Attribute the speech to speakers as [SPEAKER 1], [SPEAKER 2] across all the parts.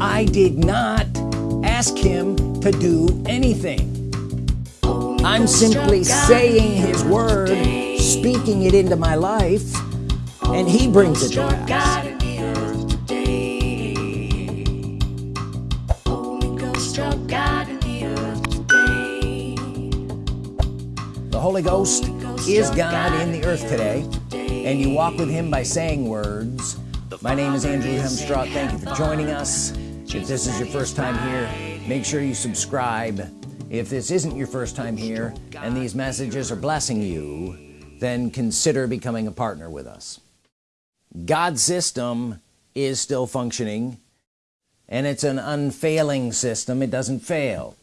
[SPEAKER 1] I did not ask him to do anything. I'm simply saying his word speaking it into my life and he brings it to pass. The Holy Ghost is God in the earth today and you walk with him by saying words. My name is Andrew Hemstraw thank you for joining us if this is your first time here make sure you subscribe. If this isn't your first time here and these messages are blessing you then consider becoming a partner with us. God's system is still functioning and it's an unfailing system. It doesn't fail.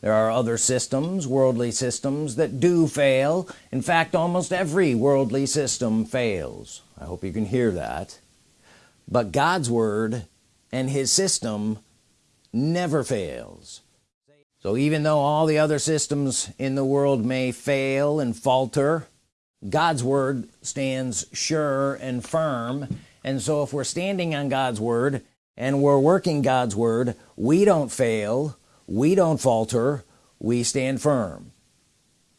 [SPEAKER 1] There are other systems worldly systems that do fail. In fact almost every worldly system fails. I hope you can hear that. But God's Word and his system never fails. So even though all the other systems in the world may fail and falter God's Word stands sure and firm. And so if we're standing on God's Word and we're working God's Word we don't fail we don't falter we stand firm.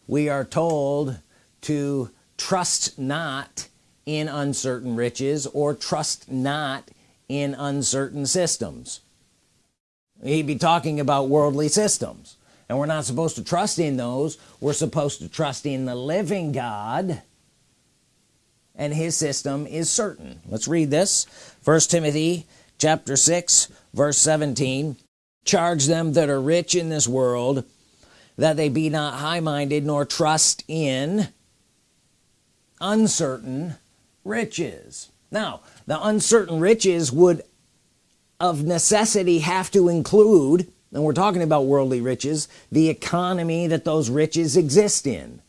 [SPEAKER 1] We are told to trust not in uncertain riches or trust not in uncertain systems. He'd be talking about worldly systems. And we're not supposed to trust in those. We're supposed to trust in the living God. And his system is certain. Let's read this. First Timothy chapter 6 verse 17 charge them that are rich in this world that they be not high-minded nor trust in uncertain riches. Now the uncertain riches would of necessity have to include and we're talking about worldly riches the economy that those riches exist in.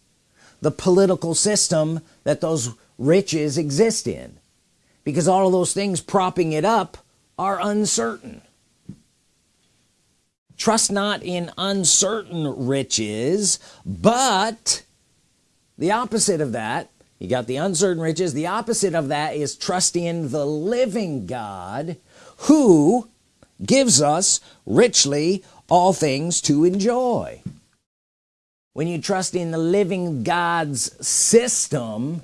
[SPEAKER 1] The political system that those riches exist in. Because all of those things propping it up are uncertain. Trust not in uncertain riches but the opposite of that you got the uncertain riches. The opposite of that is trust in the living God who gives us richly all things to enjoy. When you trust in the living God's system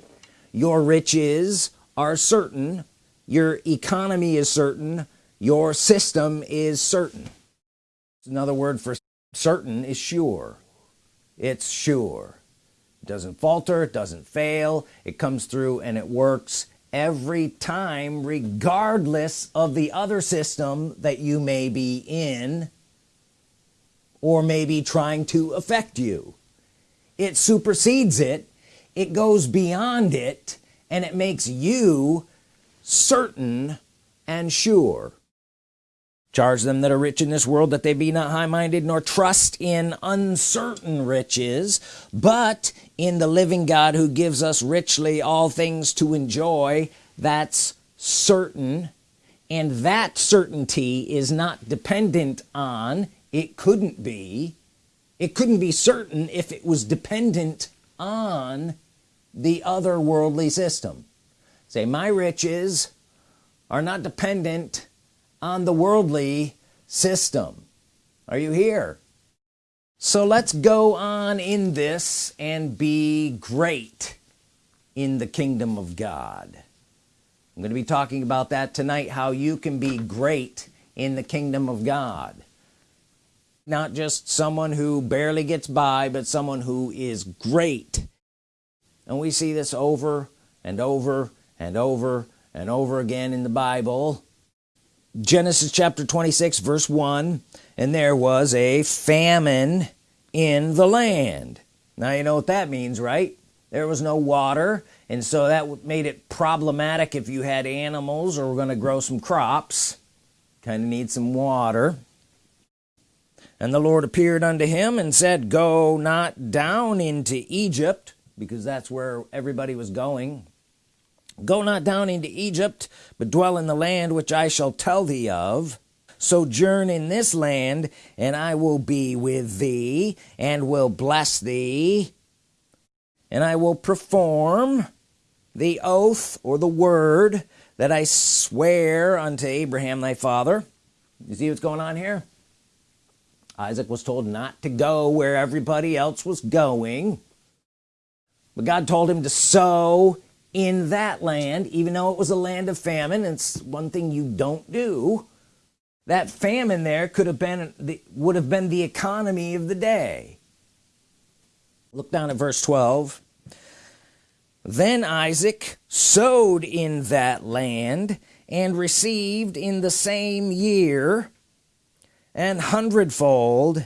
[SPEAKER 1] your riches are certain. Your economy is certain. Your system is certain. Another word for certain is sure. It's sure it doesn't falter it doesn't fail it comes through and it works every time regardless of the other system that you may be in or maybe trying to affect you. It supersedes it it goes beyond it and it makes you certain and sure. Charge them that are rich in this world that they be not high-minded nor trust in uncertain riches but in the living God who gives us richly all things to enjoy that's certain. And that certainty is not dependent on it couldn't be it couldn't be certain if it was dependent on the other worldly system. Say my riches are not dependent on the worldly system. Are you here so let's go on in this and be great in the kingdom of God. I'm going to be talking about that tonight how you can be great in the kingdom of God. Not just someone who barely gets by but someone who is great. And we see this over and over and over and over again in the Bible Genesis chapter 26 verse 1 and there was a famine in the land. Now you know what that means right? There was no water and so that made it problematic if you had animals or were going to grow some crops. Kind of need some water. And the Lord appeared unto him and said go not down into Egypt because that's where everybody was going go not down into Egypt but dwell in the land which I shall tell thee of. Sojourn in this land and I will be with thee and will bless thee. And I will perform the oath or the word that I swear unto Abraham thy father. You see what's going on here? Isaac was told not to go where everybody else was going. But God told him to sow in that land even though it was a land of famine it's one thing you don't do that famine there could have been the would have been the economy of the day. Look down at verse 12 then Isaac sowed in that land and received in the same year an hundredfold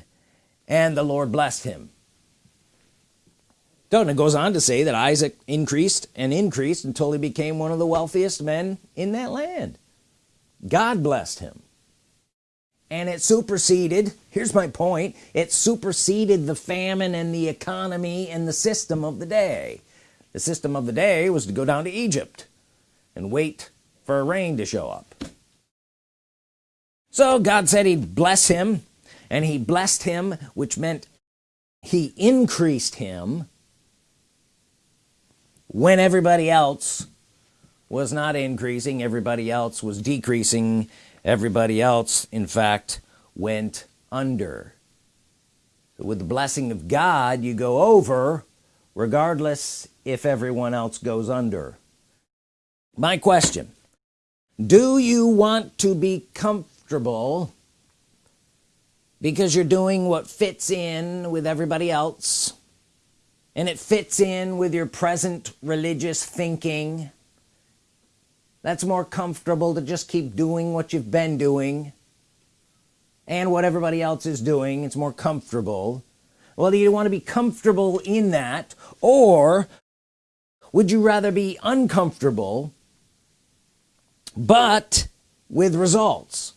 [SPEAKER 1] and the Lord blessed him don't it goes on to say that Isaac increased and increased until he became one of the wealthiest men in that land. God blessed him. And it superseded here's my point it superseded the famine and the economy and the system of the day. The system of the day was to go down to Egypt and wait for a rain to show up. So God said he'd bless him and he blessed him which meant he increased him when everybody else was not increasing everybody else was decreasing everybody else in fact went under. So with the blessing of God you go over regardless if everyone else goes under. My question do you want to be comfortable because you're doing what fits in with everybody else and it fits in with your present religious thinking that's more comfortable to just keep doing what you've been doing and what everybody else is doing. It's more comfortable. Do you want to be comfortable in that or would you rather be uncomfortable but with results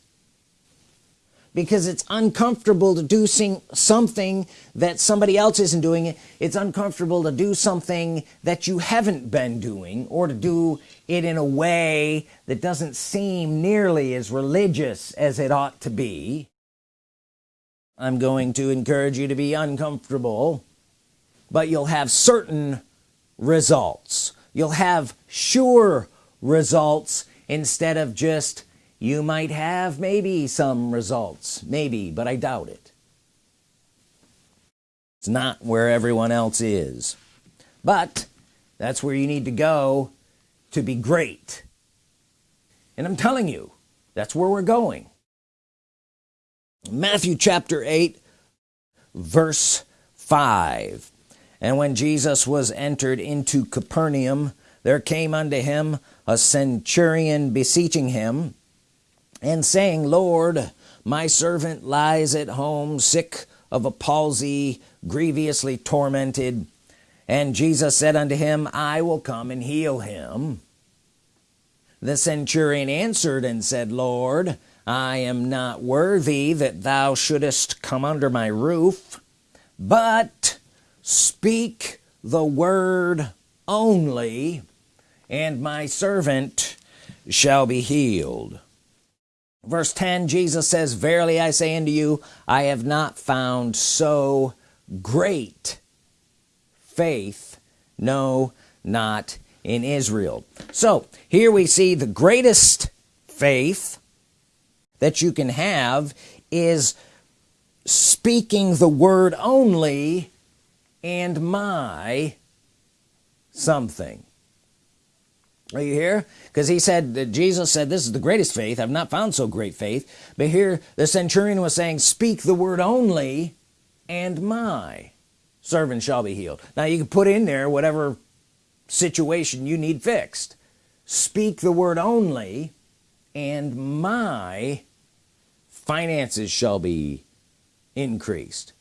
[SPEAKER 1] because it's uncomfortable to do something that somebody else isn't doing. It it's uncomfortable to do something that you haven't been doing or to do it in a way that doesn't seem nearly as religious as it ought to be. I'm going to encourage you to be uncomfortable but you'll have certain results. You'll have sure results instead of just you might have maybe some results maybe but I doubt it. It's not where everyone else is. But that's where you need to go to be great. And I'm telling you that's where we're going. Matthew chapter 8 verse 5 and when Jesus was entered into Capernaum there came unto him a centurion beseeching him and saying Lord my servant lies at home sick of a palsy grievously tormented. And Jesus said unto him I will come and heal him. The centurion answered and said Lord I am not worthy that thou shouldest come under my roof but speak the word only and my servant shall be healed verse 10 Jesus says verily I say unto you I have not found so great faith no not in Israel. So here we see the greatest faith that you can have is speaking the word only and my something are you here? Because he said that Jesus said this is the greatest faith. I've not found so great faith. But here the centurion was saying speak the word only and my servant shall be healed. Now you can put in there whatever situation you need fixed. Speak the word only and my finances shall be increased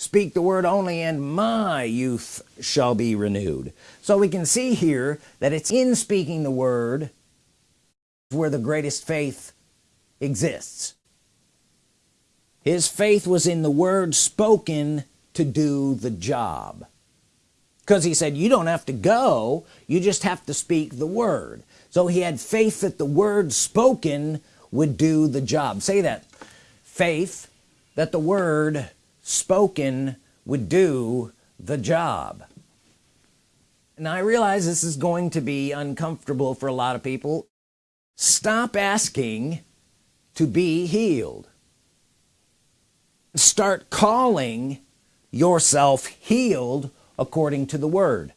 [SPEAKER 1] speak the word only and my youth shall be renewed. So we can see here that it's in speaking the word where the greatest faith exists. His faith was in the word spoken to do the job. Because he said you don't have to go you just have to speak the word. So he had faith that the word spoken would do the job. Say that. Faith that the word spoken would do the job. Now I realize this is going to be uncomfortable for a lot of people. Stop asking to be healed. Start calling yourself healed according to the word.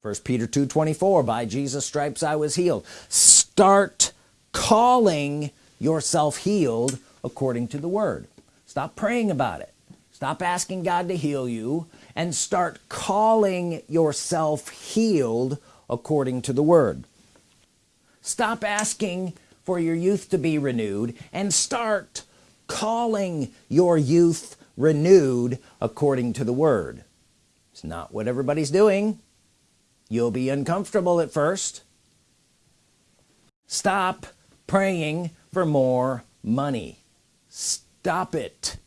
[SPEAKER 1] First Peter 2 24 by Jesus stripes I was healed. Start calling yourself healed according to the word. Stop praying about it stop asking God to heal you and start calling yourself healed according to the word. Stop asking for your youth to be renewed and start calling your youth renewed according to the word. It's not what everybody's doing. You'll be uncomfortable at first. Stop praying for more money. Stop it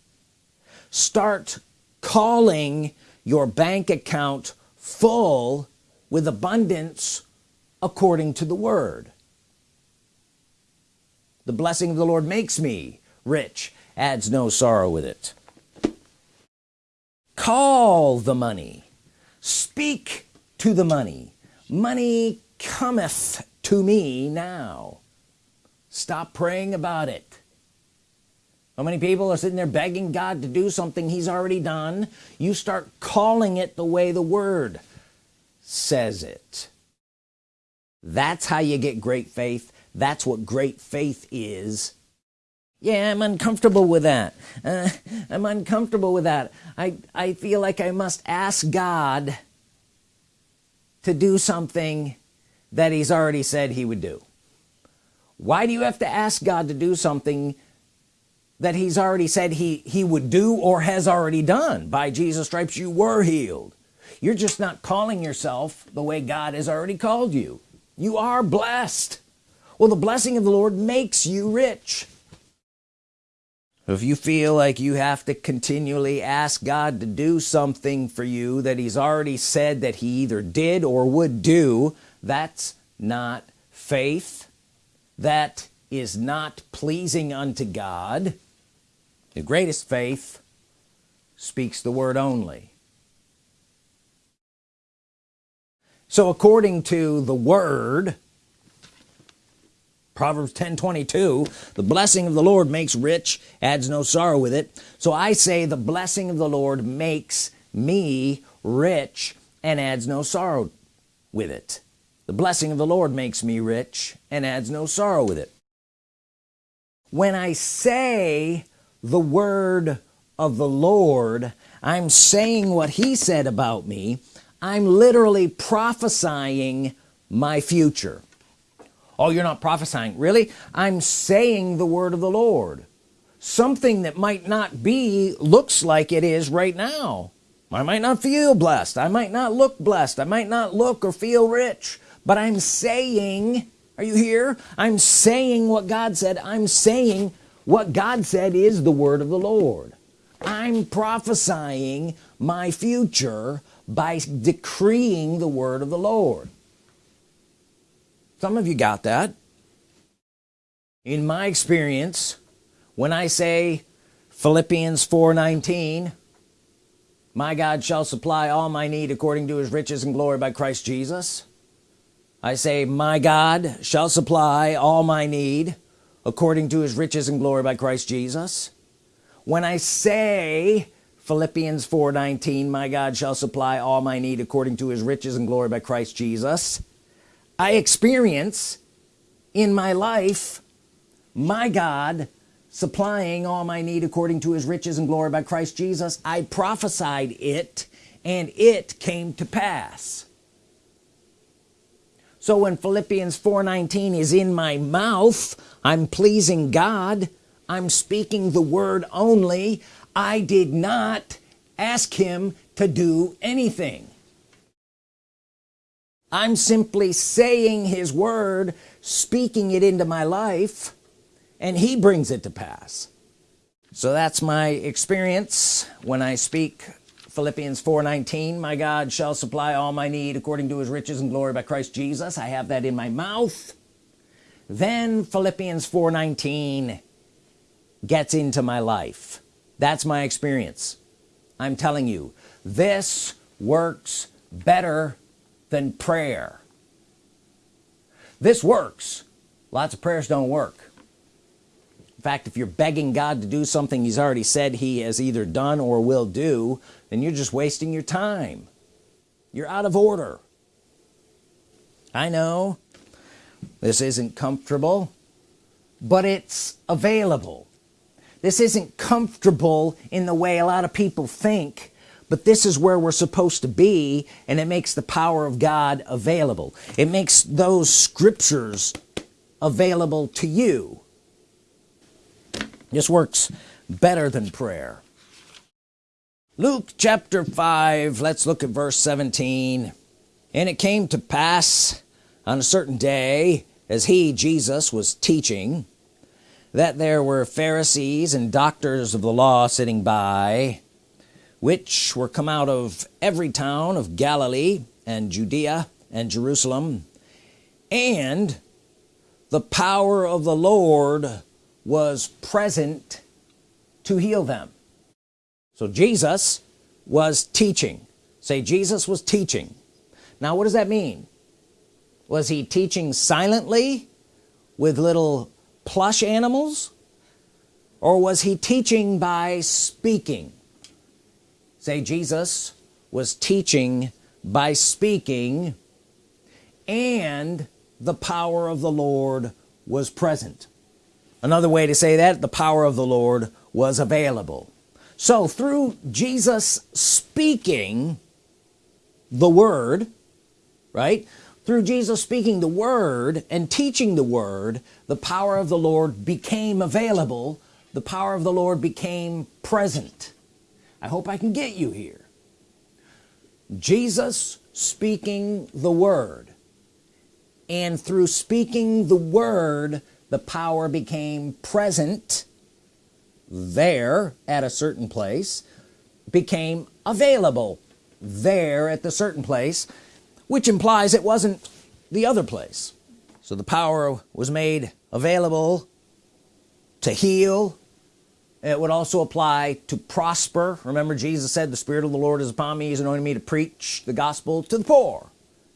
[SPEAKER 1] start calling your bank account full with abundance according to the word. The blessing of the Lord makes me rich adds no sorrow with it. Call the money. Speak to the money. Money cometh to me now. Stop praying about it how many people are sitting there begging God to do something he's already done? You start calling it the way the word says it. That's how you get great faith. That's what great faith is. Yeah I'm uncomfortable with that. Uh, I'm uncomfortable with that. I I feel like I must ask God to do something that he's already said he would do. Why do you have to ask God to do something that he's already said he he would do or has already done. By Jesus stripes you were healed. You're just not calling yourself the way God has already called you. You are blessed. Well the blessing of the Lord makes you rich. If you feel like you have to continually ask God to do something for you that he's already said that he either did or would do that's not faith. That is not pleasing unto God the greatest faith speaks the word only. So according to the word Proverbs 10 22 the blessing of the Lord makes rich adds no sorrow with it. So I say the blessing of the Lord makes me rich and adds no sorrow with it. The blessing of the Lord makes me rich and adds no sorrow with it. When I say the word of the Lord. I'm saying what he said about me. I'm literally prophesying my future. Oh you're not prophesying. Really? I'm saying the word of the Lord. Something that might not be looks like it is right now. I might not feel blessed. I might not look blessed. I might not look or feel rich. But I'm saying are you here? I'm saying what God said. I'm saying what God said is the word of the Lord. I'm prophesying my future by decreeing the word of the Lord. Some of you got that. In my experience when I say Philippians 4:19 my God shall supply all my need according to his riches and glory by Christ Jesus. I say my God shall supply all my need according to his riches and glory by Christ Jesus? When I say Philippians 4:19 my God shall supply all my need according to his riches and glory by Christ Jesus I experience in my life my God supplying all my need according to his riches and glory by Christ Jesus I prophesied it and it came to pass so when Philippians 4:19 is in my mouth I'm pleasing God. I'm speaking the word only. I did not ask him to do anything. I'm simply saying his word speaking it into my life and he brings it to pass. So that's my experience when I speak Philippians 4:19 my God shall supply all my need according to his riches and glory by Christ Jesus. I have that in my mouth. Then Philippians 4:19 gets into my life. That's my experience. I'm telling you this works better than prayer. This works. Lots of prayers don't work. In fact if you're begging God to do something he's already said he has either done or will do then you're just wasting your time. You're out of order. I know. This isn't comfortable but it's available. This isn't comfortable in the way a lot of people think but this is where we're supposed to be and it makes the power of God available. It makes those scriptures available to you. This works better than prayer Luke chapter 5 let's look at verse 17 and it came to pass on a certain day as he Jesus was teaching that there were Pharisees and doctors of the law sitting by which were come out of every town of Galilee and Judea and Jerusalem. And the power of the Lord was present to heal them so Jesus was teaching. Say Jesus was teaching. Now what does that mean? Was he teaching silently with little plush animals? Or was he teaching by speaking? Say Jesus was teaching by speaking and the power of the Lord was present. Another way to say that the power of the Lord was available so through Jesus speaking the Word right? Through Jesus speaking the Word and teaching the Word the power of the Lord became available. The power of the Lord became present. I hope I can get you here. Jesus speaking the Word. And through speaking the Word the power became present there at a certain place became available there at the certain place which implies it wasn't the other place. So the power was made available to heal. It would also apply to prosper. Remember Jesus said the Spirit of the Lord is upon me. He's anointed me to preach the gospel to the poor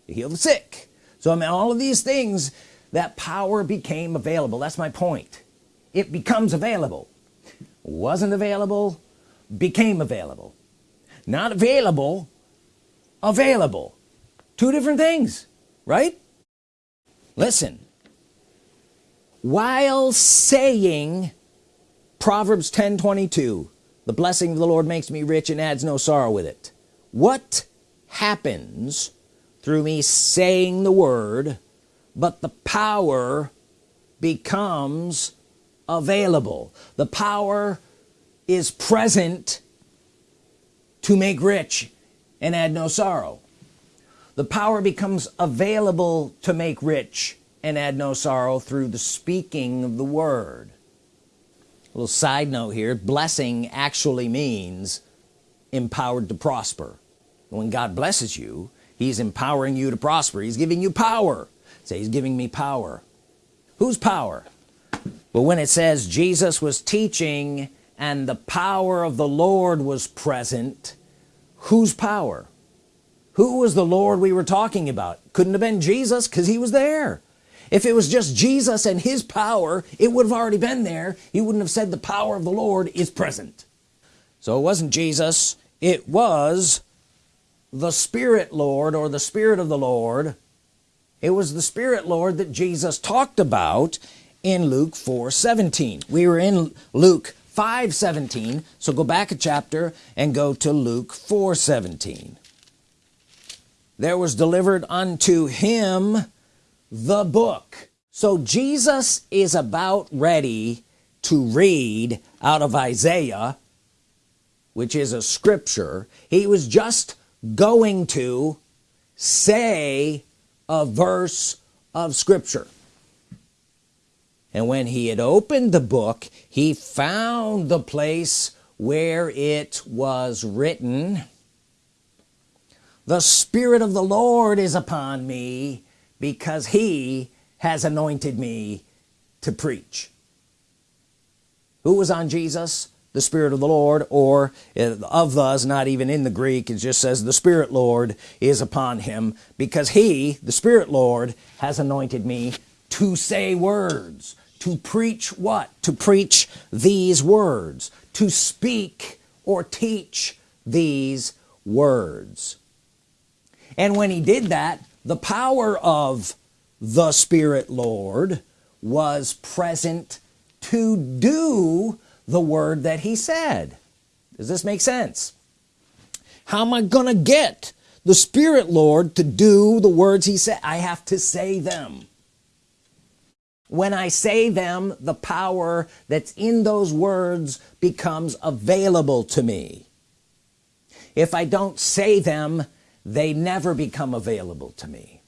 [SPEAKER 1] to heal the sick. So I mean all of these things that power became available. That's my point. It becomes available wasn't available became available. Not available available. Two different things right? Listen. While saying Proverbs 10 22 the blessing of the Lord makes me rich and adds no sorrow with it. What happens through me saying the word but the power becomes available. The power is present to make rich and add no sorrow. The power becomes available to make rich and add no sorrow through the speaking of the word. A little side note here blessing actually means empowered to prosper. When God blesses you he's empowering you to prosper. He's giving you power. Say he's giving me power. Whose power but when it says Jesus was teaching and the power of the Lord was present whose power? Who was the Lord we were talking about? Couldn't have been Jesus because he was there. If it was just Jesus and his power it would have already been there. He wouldn't have said the power of the Lord is present. So it wasn't Jesus. It was the Spirit Lord or the Spirit of the Lord. It was the Spirit Lord that Jesus talked about in Luke 4 17 we were in Luke 5 17 so go back a chapter and go to Luke 4 17 there was delivered unto him the book. So Jesus is about ready to read out of Isaiah which is a scripture he was just going to say a verse of Scripture and when he had opened the book he found the place where it was written the Spirit of the Lord is upon me because he has anointed me to preach. Who was on Jesus? The Spirit of the Lord or uh, of those not even in the Greek. It just says the Spirit Lord is upon him because he the Spirit Lord has anointed me to say words to preach what? To preach these words. To speak or teach these words. And when he did that the power of the Spirit Lord was present to do the word that he said. Does this make sense? How am I gonna get the Spirit Lord to do the words he said? I have to say them when I say them the power that's in those words becomes available to me. If I don't say them they never become available to me.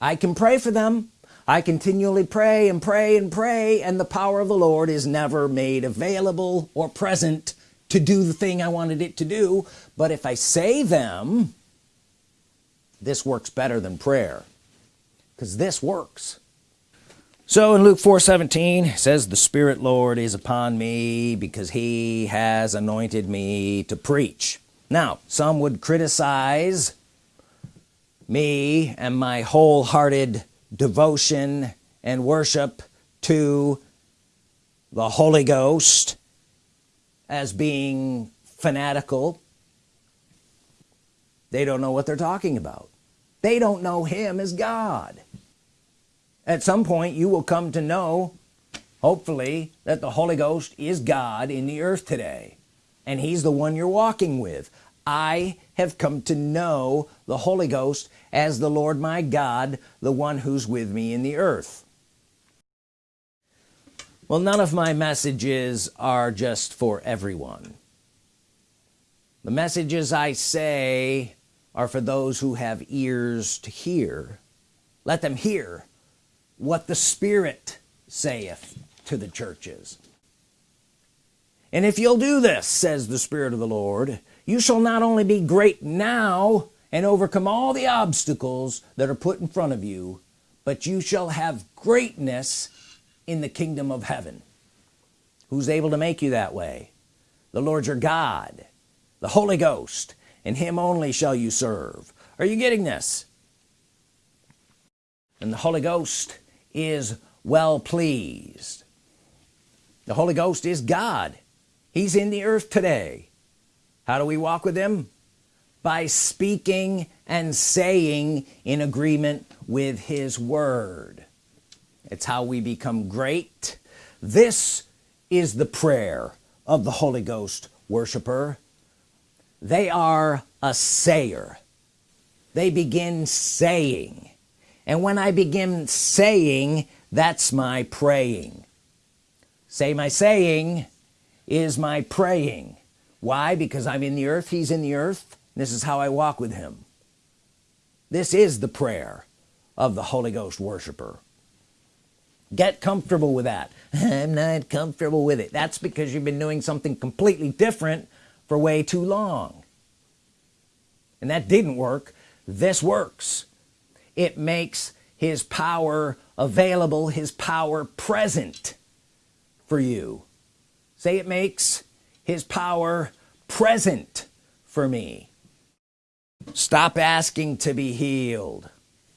[SPEAKER 1] I can pray for them. I continually pray and pray and pray and the power of the Lord is never made available or present to do the thing I wanted it to do. But if I say them this works better than prayer because this works so in Luke 4 17 says the Spirit Lord is upon me because he has anointed me to preach. Now some would criticize me and my wholehearted devotion and worship to the Holy Ghost as being fanatical. They don't know what they're talking about. They don't know him as God at some point you will come to know hopefully that the Holy Ghost is God in the earth today. And he's the one you're walking with. I have come to know the Holy Ghost as the Lord my God the one who's with me in the earth. Well none of my messages are just for everyone. The messages I say are for those who have ears to hear. Let them hear what the Spirit saith to the churches. And if you'll do this says the Spirit of the Lord you shall not only be great now and overcome all the obstacles that are put in front of you but you shall have greatness in the kingdom of heaven. Who's able to make you that way? The Lord your God the Holy Ghost and him only shall you serve. Are you getting this? And the Holy Ghost is well pleased. The Holy Ghost is God. He's in the earth today. How do we walk with him? By speaking and saying in agreement with his word. It's how we become great. This is the prayer of the Holy Ghost worshiper. They are a sayer. They begin saying and when I begin saying that's my praying. Say my saying is my praying. Why? Because I'm in the earth he's in the earth this is how I walk with him. This is the prayer of the Holy Ghost worshiper. Get comfortable with that. I'm not comfortable with it. That's because you've been doing something completely different for way too long. And that didn't work. This works it makes his power available his power present for you. Say it makes his power present for me. Stop asking to be healed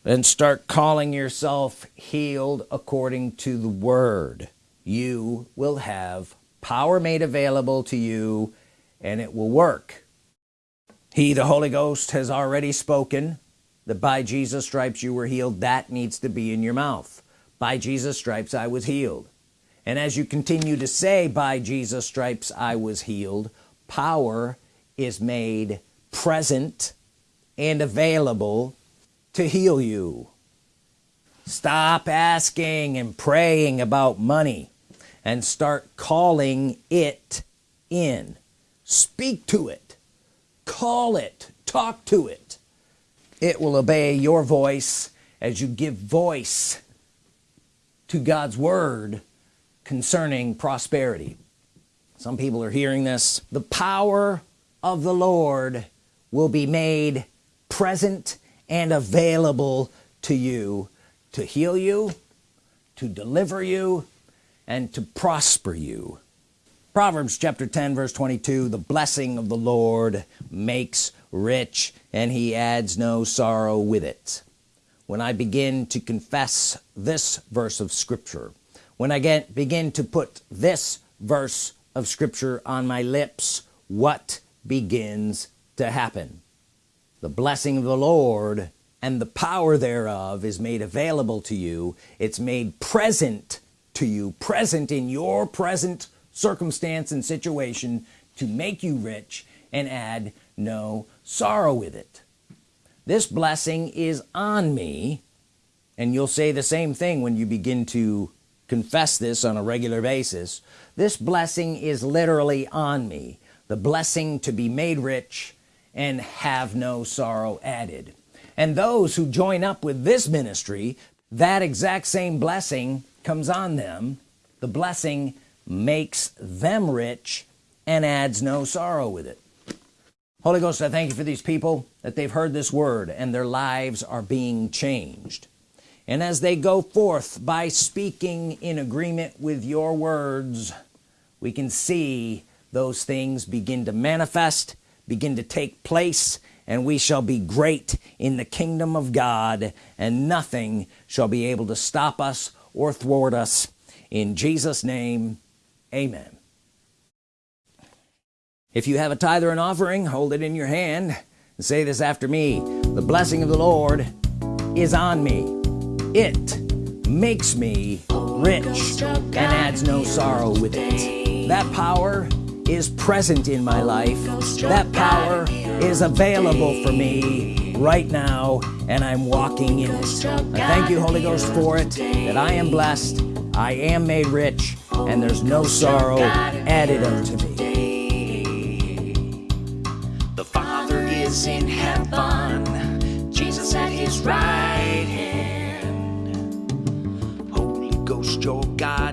[SPEAKER 1] and start calling yourself healed according to the word. You will have power made available to you and it will work. He the Holy Ghost has already spoken that by Jesus stripes you were healed that needs to be in your mouth. By Jesus stripes I was healed. And as you continue to say by Jesus stripes I was healed power is made present and available to heal you. Stop asking and praying about money and start calling it in. Speak to it. Call it. Talk to it it will obey your voice as you give voice to God's Word concerning prosperity. Some people are hearing this. The power of the Lord will be made present and available to you to heal you to deliver you and to prosper you. Proverbs chapter 10 verse 22 the blessing of the Lord makes rich and he adds no sorrow with it. When I begin to confess this verse of Scripture when I get begin to put this verse of Scripture on my lips what begins to happen? The blessing of the Lord and the power thereof is made available to you. It's made present to you present in your present circumstance and situation to make you rich and add no sorrow with it. This blessing is on me and you'll say the same thing when you begin to confess this on a regular basis. This blessing is literally on me. The blessing to be made rich and have no sorrow added. And those who join up with this ministry that exact same blessing comes on them. The blessing makes them rich and adds no sorrow with it Holy Ghost I thank you for these people that they've heard this word and their lives are being changed. And as they go forth by speaking in agreement with your words we can see those things begin to manifest begin to take place and we shall be great in the kingdom of God and nothing shall be able to stop us or thwart us. In Jesus name amen if you have a tithe or an offering hold it in your hand. And say this after me. The blessing of the Lord is on me. It makes me rich and adds no sorrow with it. That power is present in my life. That power is available for me right now and I'm walking in it. I thank you Holy Ghost for it that I am blessed I am made rich and there's no sorrow added unto me
[SPEAKER 2] Ghost your God